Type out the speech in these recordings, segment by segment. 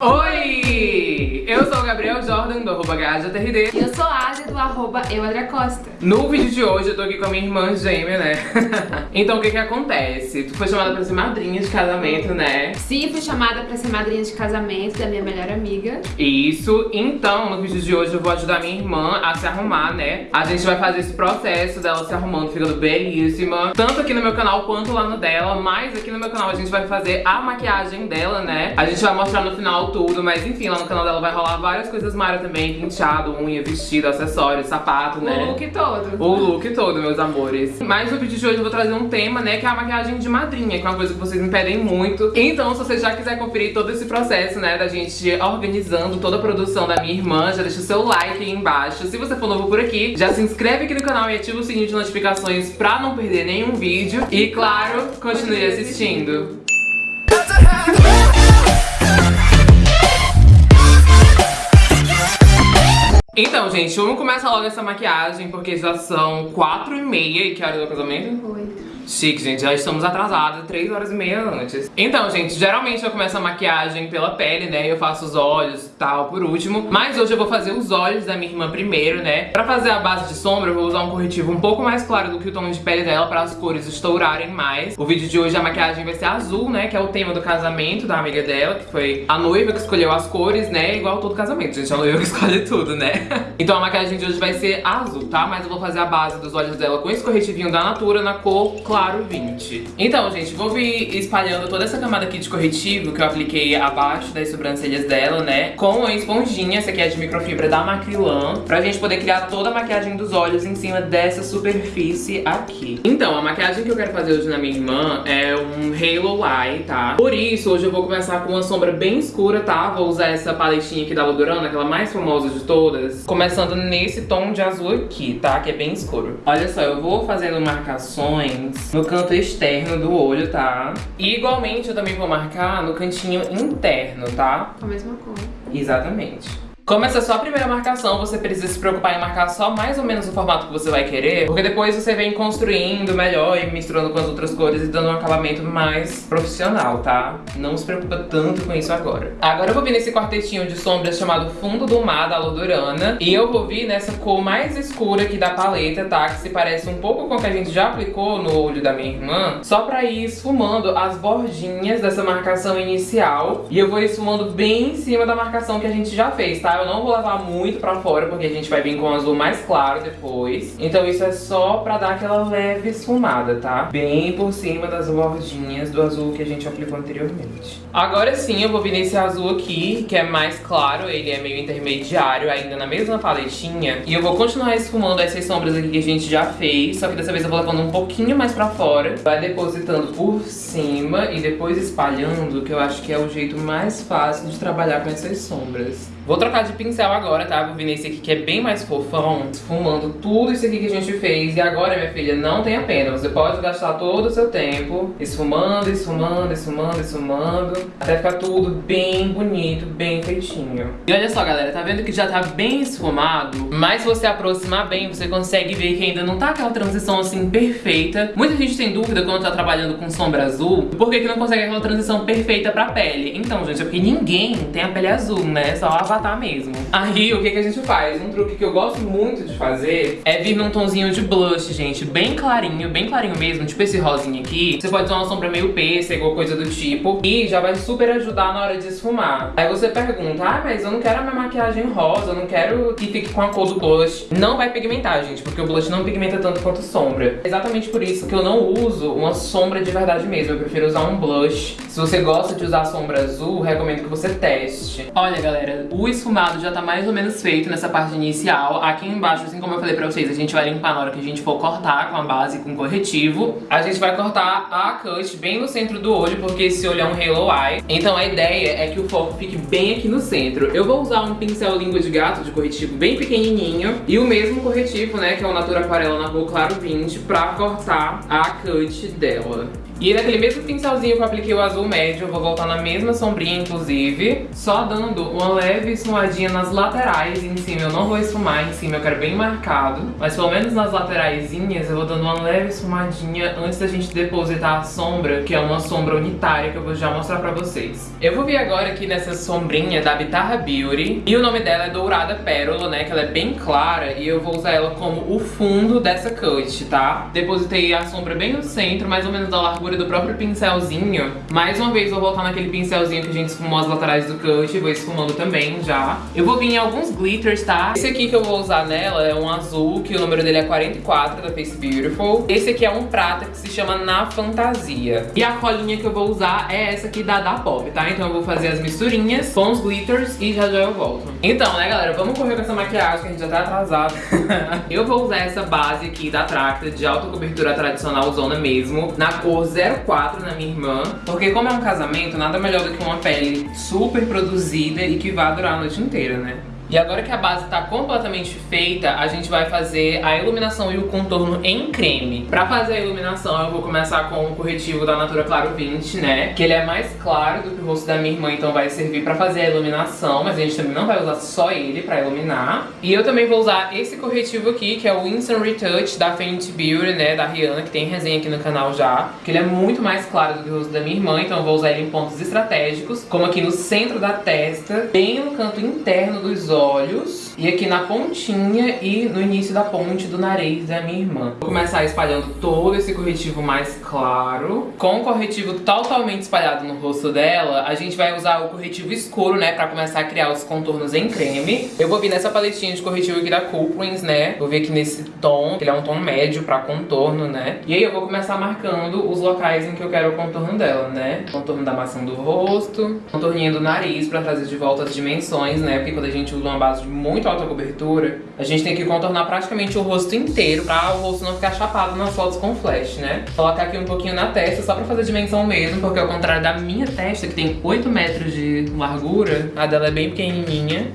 Oi! Jordan, do arroba GajaTRD. E eu sou a Ásia, do arroba Costa. No vídeo de hoje eu tô aqui com a minha irmã gêmea, né? então o que que acontece? Tu foi chamada pra ser madrinha de casamento, né? Sim, fui chamada pra ser madrinha de casamento da minha melhor amiga. Isso, então no vídeo de hoje eu vou ajudar minha irmã a se arrumar, né? A gente vai fazer esse processo dela se arrumando, ficando belíssima. Tanto aqui no meu canal quanto lá no dela, mas aqui no meu canal a gente vai fazer a maquiagem dela, né? A gente vai mostrar no final tudo, mas enfim, lá no canal dela vai rolar várias coisas Mara também, penteado, unha, vestido, acessórios, sapato, né? O look todo. O look todo, meus amores. Mas no vídeo de hoje eu vou trazer um tema, né, que é a maquiagem de madrinha, que é uma coisa que vocês me pedem muito. Então, se você já quiser conferir todo esse processo, né, da gente organizando toda a produção da minha irmã, já deixa o seu like aí embaixo. Se você for novo por aqui, já se inscreve aqui no canal e ativa o sininho de notificações pra não perder nenhum vídeo. E, claro, continue assistindo. Então, gente, vamos começar logo essa maquiagem, porque já são quatro e meia. E que hora do casamento? Oito. Chique, gente, já estamos atrasados, 3 horas e meia antes. Então, gente, geralmente eu começo a maquiagem pela pele, né? Eu faço os olhos e tal por último. Mas hoje eu vou fazer os olhos da minha irmã primeiro, né? Pra fazer a base de sombra, eu vou usar um corretivo um pouco mais claro do que o tom de pele dela pra as cores estourarem mais. O vídeo de hoje a maquiagem vai ser azul, né? Que é o tema do casamento da amiga dela, que foi a noiva que escolheu as cores, né? Igual todo casamento, gente. A noiva que escolhe tudo, né? então a maquiagem de hoje vai ser azul, tá? Mas eu vou fazer a base dos olhos dela com esse corretivinho da Natura na cor claro claro 20. Então, gente, vou vir espalhando toda essa camada aqui de corretivo que eu apliquei abaixo das sobrancelhas dela, né? Com a esponjinha, essa aqui é de microfibra da Macrilan, pra gente poder criar toda a maquiagem dos olhos em cima dessa superfície aqui. Então, a maquiagem que eu quero fazer hoje na minha irmã é um Halo Eye, tá? Por isso, hoje eu vou começar com uma sombra bem escura, tá? Vou usar essa paletinha aqui da Lodurana, aquela mais famosa de todas, começando nesse tom de azul aqui, tá? Que é bem escuro. Olha só, eu vou fazendo marcações no canto externo do olho, tá? E igualmente eu também vou marcar no cantinho interno, tá? Com a mesma cor. Exatamente. Como essa é só a primeira marcação, você precisa se preocupar em marcar só mais ou menos o formato que você vai querer, porque depois você vem construindo melhor e misturando com as outras cores e dando um acabamento mais profissional, tá? Não se preocupa tanto com isso agora. Agora eu vou vir nesse quartetinho de sombras chamado Fundo do Mar, da Lodurana, e eu vou vir nessa cor mais escura aqui da paleta, tá? Que se parece um pouco com o que a gente já aplicou no olho da minha irmã, só pra ir esfumando as bordinhas dessa marcação inicial, e eu vou esfumando bem em cima da marcação que a gente já fez, tá? Eu não vou levar muito pra fora, porque a gente vai vir com um azul mais claro depois. Então isso é só pra dar aquela leve esfumada, tá? Bem por cima das bordinhas do azul que a gente aplicou anteriormente. Agora sim, eu vou vir nesse azul aqui, que é mais claro, ele é meio intermediário, ainda na mesma paletinha. E eu vou continuar esfumando essas sombras aqui que a gente já fez, só que dessa vez eu vou levando um pouquinho mais pra fora. Vai depositando por cima e depois espalhando, que eu acho que é o jeito mais fácil de trabalhar com essas sombras. Vou trocar de pincel agora, tá? Vou vir nesse aqui que é bem mais fofão, esfumando tudo isso aqui que a gente fez. E agora, minha filha, não tenha pena. Você pode gastar todo o seu tempo esfumando, esfumando, esfumando, esfumando, até ficar tudo bem bonito, bem feitinho. E olha só, galera, tá vendo que já tá bem esfumado? Mas se você aproximar bem, você consegue ver que ainda não tá aquela transição assim perfeita. Muita gente tem dúvida quando tá trabalhando com sombra azul, por que não consegue aquela transição perfeita pra pele? Então, gente, é porque ninguém tem a pele azul, né? Só a matar mesmo. Aí, o que, que a gente faz? Um truque que eu gosto muito de fazer é vir num tomzinho de blush, gente, bem clarinho, bem clarinho mesmo, tipo esse rosinho aqui. Você pode usar uma sombra meio pêssego coisa do tipo, e já vai super ajudar na hora de esfumar. Aí você pergunta, ah, mas eu não quero a minha maquiagem rosa, eu não quero que fique com a cor do blush. Não vai pigmentar, gente, porque o blush não pigmenta tanto quanto sombra. Exatamente por isso que eu não uso uma sombra de verdade mesmo, eu prefiro usar um blush. Se você gosta de usar sombra azul, recomendo que você teste. Olha, galera, o o esfumado já tá mais ou menos feito nessa parte inicial. Aqui embaixo, assim como eu falei pra vocês, a gente vai limpar na hora que a gente for cortar com a base com corretivo. A gente vai cortar a cut bem no centro do olho, porque esse olho é um halo eye. Então a ideia é que o foco fique bem aqui no centro. Eu vou usar um pincel língua de gato de corretivo bem pequenininho e o mesmo corretivo, né, que é o Natura Aquarela na cor claro 20, pra cortar a cut dela. E naquele mesmo pincelzinho que eu apliquei o azul médio, eu vou voltar na mesma sombrinha, inclusive, só dando uma leve esfumadinha nas laterais em cima. Eu não vou esfumar em cima, eu quero bem marcado, mas pelo menos nas lateraisinhas eu vou dando uma leve esfumadinha antes da gente depositar a sombra, que é uma sombra unitária que eu vou já mostrar pra vocês. Eu vou vir agora aqui nessa sombrinha da Bitarra Beauty, e o nome dela é Dourada Pérola, né, que ela é bem clara, e eu vou usar ela como o fundo dessa cut, tá? Depositei a sombra bem no centro, mais ou menos da largura do próprio pincelzinho. Mais uma vez vou voltar naquele pincelzinho que a gente esfumou as laterais do cut, vou esfumando também já. Eu vou vir em alguns glitters, tá? Esse aqui que eu vou usar nela é um azul, que o número dele é 44, da Face Beautiful. Esse aqui é um prata que se chama Na Fantasia. E a colinha que eu vou usar é essa aqui da Da Pop, tá? Então eu vou fazer as misturinhas com os glitters e já já eu volto. Então, né, galera, vamos correr com essa maquiagem que a gente já tá atrasado. eu vou usar essa base aqui da Tracta de alta cobertura tradicional zona mesmo, na cor 04 na minha irmã, porque como é um casamento, nada melhor do que uma pele super produzida e que vai durar a noite inteira, né? E agora que a base está completamente feita, a gente vai fazer a iluminação e o contorno em creme. Pra fazer a iluminação, eu vou começar com o corretivo da Natura Claro 20, né? Que ele é mais claro do que o rosto da minha irmã, então vai servir pra fazer a iluminação. Mas a gente também não vai usar só ele pra iluminar. E eu também vou usar esse corretivo aqui, que é o Instant Retouch da Fenty Beauty, né? Da Rihanna, que tem resenha aqui no canal já. Que ele é muito mais claro do que o rosto da minha irmã, então eu vou usar ele em pontos estratégicos. Como aqui no centro da testa, bem no canto interno dos olhos olhos e aqui na pontinha e no início da ponte do nariz da minha irmã. Vou começar espalhando todo esse corretivo mais claro. Com o corretivo totalmente espalhado no rosto dela, a gente vai usar o corretivo escuro, né, pra começar a criar os contornos em creme. Eu vou vir nessa paletinha de corretivo aqui da Coolprints, né, vou vir aqui nesse tom, que ele é um tom médio pra contorno, né. E aí eu vou começar marcando os locais em que eu quero o contorno dela, né. Contorno da maçã do rosto, contorninho do nariz pra trazer de volta as dimensões, né, porque quando a gente usa uma base de muito alta cobertura, a gente tem que contornar praticamente o rosto inteiro pra o rosto não ficar chapado nas fotos com flash, né? Colocar aqui um pouquinho na testa só pra fazer dimensão mesmo, porque ao contrário da minha testa, que tem 8 metros de largura, a dela é bem pequenininha.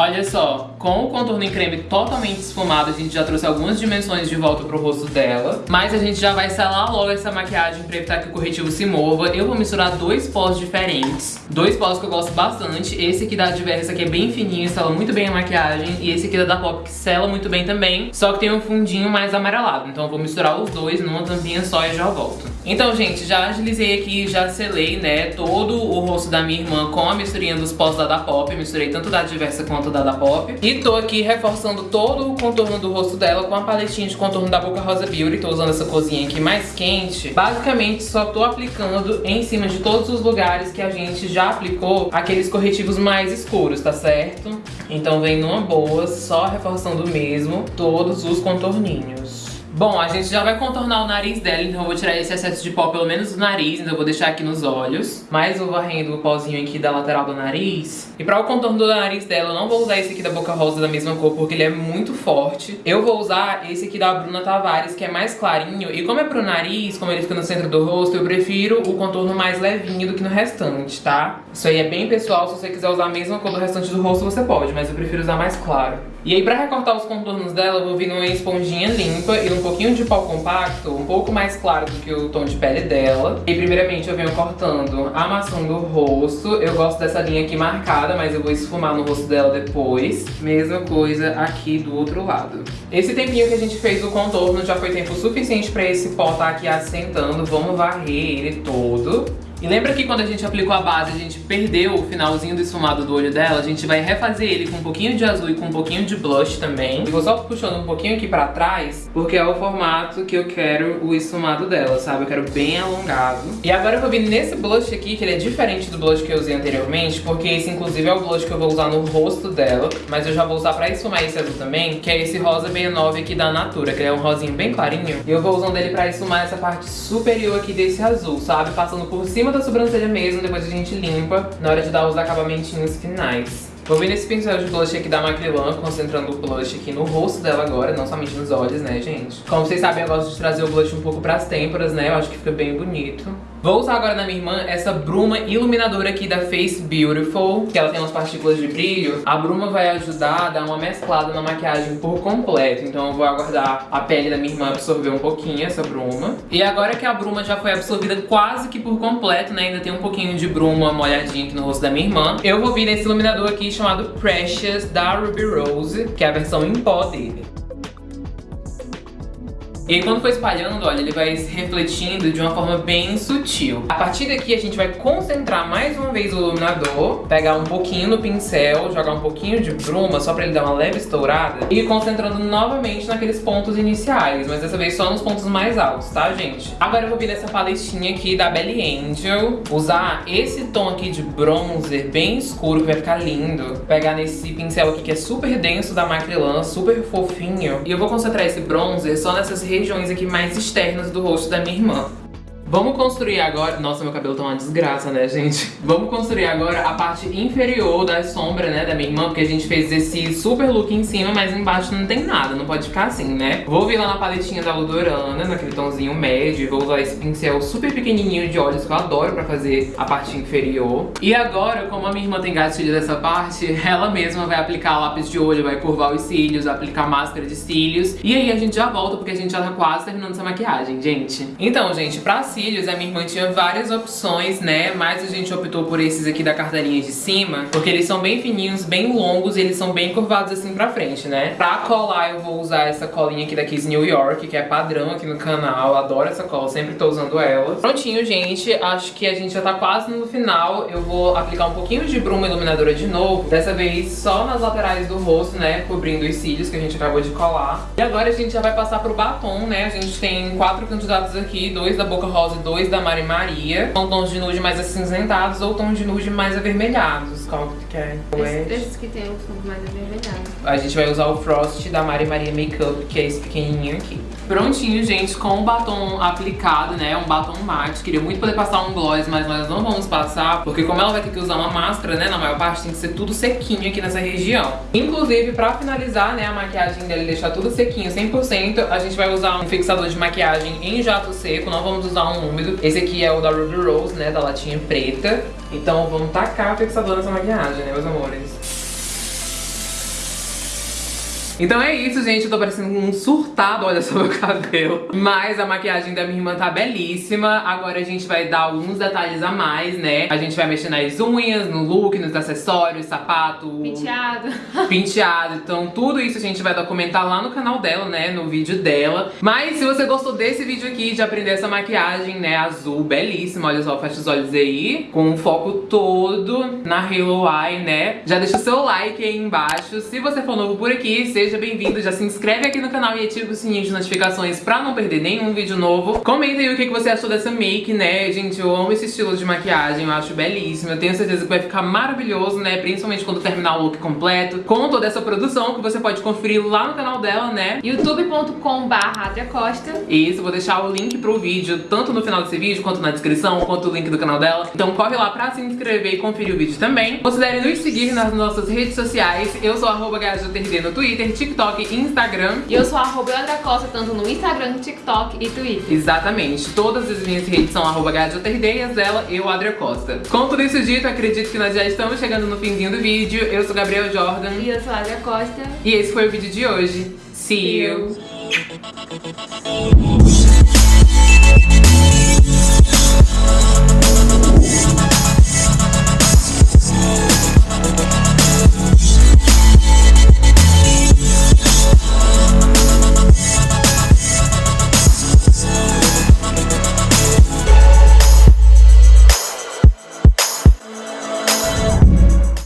Olha só, com o contorno em creme totalmente esfumado, a gente já trouxe algumas dimensões de volta pro rosto dela. Mas a gente já vai selar logo essa maquiagem pra evitar que o corretivo se mova. Eu vou misturar dois pós diferentes. Dois pós que eu gosto bastante. Esse aqui da Adversa, que é bem fininho, sela muito bem a maquiagem. E esse aqui da Da Pop, que sela muito bem também. Só que tem um fundinho mais amarelado. Então eu vou misturar os dois numa tampinha só e já volto. Então, gente, já agilizei aqui, já selei, né, todo o rosto da minha irmã com a misturinha dos pós da Da Pop. Misturei tanto da Adversa quanto da da Pop. E tô aqui reforçando todo o contorno do rosto dela com a paletinha de contorno da Boca Rosa Beauty. Tô usando essa cozinha aqui mais quente. Basicamente, só tô aplicando em cima de todos os lugares que a gente já aplicou aqueles corretivos mais escuros, tá certo? Então vem numa boa, só reforçando mesmo todos os contorninhos. Bom, a gente já vai contornar o nariz dela, então eu vou tirar esse excesso de pó pelo menos do nariz, então eu vou deixar aqui nos olhos. Mais o varrendo o pozinho aqui da lateral do nariz. E para o contorno do nariz dela, eu não vou usar esse aqui da Boca Rosa da mesma cor, porque ele é muito forte. Eu vou usar esse aqui da Bruna Tavares, que é mais clarinho. E como é pro nariz, como ele fica no centro do rosto, eu prefiro o contorno mais levinho do que no restante, tá? Isso aí é bem pessoal, se você quiser usar a mesma cor do restante do rosto, você pode, mas eu prefiro usar mais claro. E aí, pra recortar os contornos dela, eu vou vir numa esponjinha limpa e um pouquinho de pó compacto, um pouco mais claro do que o tom de pele dela. E primeiramente eu venho cortando a maçã do rosto. Eu gosto dessa linha aqui marcada, mas eu vou esfumar no rosto dela depois. Mesma coisa aqui do outro lado. Esse tempinho que a gente fez o contorno já foi tempo suficiente pra esse pó estar tá aqui assentando. Vamos varrer ele todo. E lembra que quando a gente aplicou a base, a gente perdeu o finalzinho do esfumado do olho dela? A gente vai refazer ele com um pouquinho de azul e com um pouquinho de blush também. E vou só puxando um pouquinho aqui pra trás, porque é o formato que eu quero o esfumado dela, sabe? Eu quero bem alongado. E agora eu vou vir nesse blush aqui, que ele é diferente do blush que eu usei anteriormente, porque esse inclusive é o blush que eu vou usar no rosto dela, mas eu já vou usar pra esfumar esse azul também, que é esse rosa 69 aqui da Natura, que é um rosinho bem clarinho. E eu vou usando ele pra esfumar essa parte superior aqui desse azul, sabe? Passando por cima cima da sobrancelha mesmo, depois a gente limpa na hora de dar os acabamentinhos finais. Vou vir nesse pincel de blush aqui da Macrylan, concentrando o blush aqui no rosto dela agora, não somente nos olhos, né, gente? Como vocês sabem, eu gosto de trazer o blush um pouco pras têmporas, né? Eu acho que fica bem bonito. Vou usar agora na minha irmã essa bruma iluminadora aqui da Face Beautiful, que ela tem umas partículas de brilho. A bruma vai ajudar a dar uma mesclada na maquiagem por completo, então eu vou aguardar a pele da minha irmã absorver um pouquinho essa bruma. E agora que a bruma já foi absorvida quase que por completo, né, ainda tem um pouquinho de bruma molhadinha aqui no rosto da minha irmã, eu vou vir nesse iluminador aqui chamado Precious da Ruby Rose, que é a versão em pó dele. E aí quando for espalhando, olha, ele vai se refletindo de uma forma bem sutil. A partir daqui a gente vai concentrar mais uma vez o iluminador, pegar um pouquinho no pincel, jogar um pouquinho de bruma só pra ele dar uma leve estourada e ir concentrando novamente naqueles pontos iniciais, mas dessa vez só nos pontos mais altos, tá, gente? Agora eu vou vir nessa paletinha aqui da Belly Angel, usar esse tom aqui de bronzer bem escuro que vai ficar lindo, pegar nesse pincel aqui que é super denso da Macrylan, super fofinho, e eu vou concentrar esse bronzer só nessas regiões regiões aqui mais externas do rosto da minha irmã. Vamos construir agora... Nossa, meu cabelo tá uma desgraça, né, gente? Vamos construir agora a parte inferior da sombra, né, da minha irmã, porque a gente fez esse super look em cima, mas embaixo não tem nada, não pode ficar assim, né? Vou vir lá na paletinha da Ludorana, naquele tomzinho médio, vou usar esse pincel super pequenininho de olhos que eu adoro pra fazer a parte inferior. E agora, como a minha irmã tem gatilho dessa parte, ela mesma vai aplicar lápis de olho, vai curvar os cílios, aplicar máscara de cílios. E aí a gente já volta, porque a gente já tá quase terminando essa maquiagem, gente. Então, gente, pra cílios, a minha irmã tinha várias opções, né? Mas a gente optou por esses aqui da carteirinha de cima, porque eles são bem fininhos, bem longos e eles são bem curvados assim pra frente, né? Pra colar, eu vou usar essa colinha aqui da Kiss New York, que é padrão aqui no canal. Adoro essa cola, sempre tô usando ela. Prontinho, gente. Acho que a gente já tá quase no final. Eu vou aplicar um pouquinho de bruma iluminadora de novo. Dessa vez só nas laterais do rosto, né? Cobrindo os cílios que a gente acabou de colar. E agora a gente já vai passar pro batom, né? A gente tem quatro candidatos aqui, dois da Boca Rosa e dois da Mari Maria. São tons de nude mais acinzentados ou tons de nude mais avermelhados. Qual que tu quer? Esses, esses que tem um fundo mais avermelhado. A gente vai usar o Frost da Mari Maria Makeup, que é esse pequenininho aqui. Prontinho, gente, com o batom aplicado, né, um batom mate. Queria muito poder passar um gloss, mas nós não vamos passar, porque como ela vai ter que usar uma máscara, né, na maior parte tem que ser tudo sequinho aqui nessa região. Inclusive, pra finalizar, né, a maquiagem dela e deixar tudo sequinho, 100%, a gente vai usar um fixador de maquiagem em jato seco, não vamos usar um úmido. Esse aqui é o da Ruby Rose, né, da latinha preta. Então vamos tacar o fixador nessa maquiagem, né, meus amores? Então é isso, gente. Eu tô parecendo um surtado, olha só meu cabelo. Mas a maquiagem da minha irmã tá belíssima. Agora a gente vai dar alguns detalhes a mais, né? A gente vai mexer nas unhas, no look, nos acessórios, sapato... Penteado. Penteado. Então tudo isso a gente vai documentar lá no canal dela, né? No vídeo dela. Mas se você gostou desse vídeo aqui, de aprender essa maquiagem, né? Azul, belíssima. Olha só, fecha os olhos aí. Com o foco todo na Halo Eye, né? Já deixa o seu like aí embaixo. Se você for novo por aqui, seja seja bem-vindo, já se inscreve aqui no canal e ativa o sininho de notificações pra não perder nenhum vídeo novo. Comenta aí o que você achou dessa make, né? Gente, eu amo esse estilo de maquiagem, eu acho belíssimo. Eu tenho certeza que vai ficar maravilhoso, né? Principalmente quando terminar o look completo, com toda essa produção que você pode conferir lá no canal dela, né? youtube.com Costa. Isso, vou deixar o link pro vídeo, tanto no final desse vídeo, quanto na descrição, quanto o link do canal dela. Então corre lá pra se inscrever e conferir o vídeo também. Considere nos seguir nas nossas redes sociais. Eu sou arroba no Twitter, TikTok e Instagram. E eu sou arroba Eudra Costa, tanto no Instagram, TikTok e Twitter. Exatamente. Todas as minhas redes são arroba Gadioterdeias, ela e o Adria Costa. Com tudo isso dito, acredito que nós já estamos chegando no finzinho do vídeo. Eu sou Gabriel Jordan. E eu sou a Adria Costa. E esse foi o vídeo de hoje. See, See you. you.